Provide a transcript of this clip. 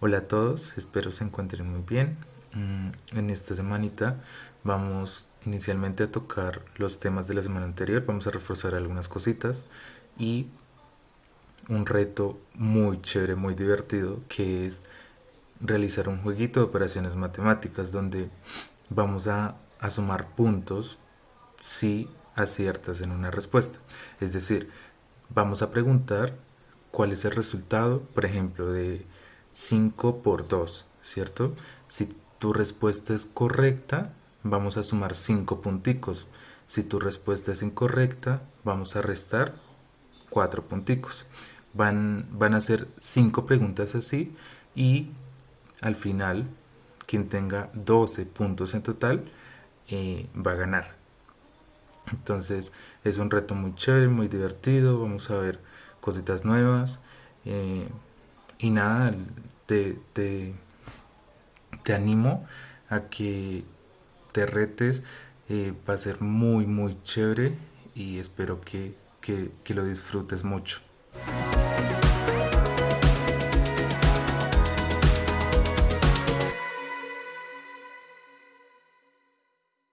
Hola a todos, espero se encuentren muy bien. Mm, en esta semanita vamos inicialmente a tocar los temas de la semana anterior, vamos a reforzar algunas cositas y un reto muy chévere, muy divertido, que es realizar un jueguito de operaciones matemáticas donde vamos a, a sumar puntos si aciertas en una respuesta. Es decir, vamos a preguntar cuál es el resultado, por ejemplo, de 5 por 2, ¿cierto? Si tu respuesta es correcta, vamos a sumar 5 punticos. Si tu respuesta es incorrecta, vamos a restar 4 punticos. Van, van a ser 5 preguntas así y al final quien tenga 12 puntos en total eh, va a ganar. Entonces es un reto muy chévere, muy divertido, vamos a ver cositas nuevas. Eh, y nada, te, te, te, animo a que te retes, eh, va a ser muy muy chévere y espero que, que, que lo disfrutes mucho.